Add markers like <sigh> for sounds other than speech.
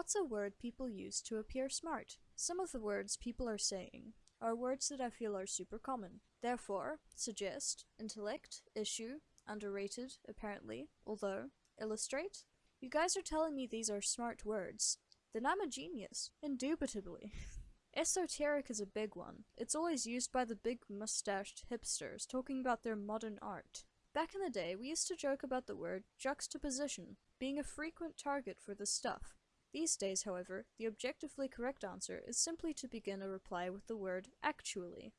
What's a word people use to appear smart? Some of the words people are saying are words that I feel are super common. Therefore, suggest, intellect, issue, underrated, apparently, although, illustrate. You guys are telling me these are smart words. Then I'm a genius. Indubitably. <laughs> Esoteric is a big one. It's always used by the big mustached hipsters talking about their modern art. Back in the day, we used to joke about the word juxtaposition being a frequent target for this stuff. These days, however, the objectively correct answer is simply to begin a reply with the word actually.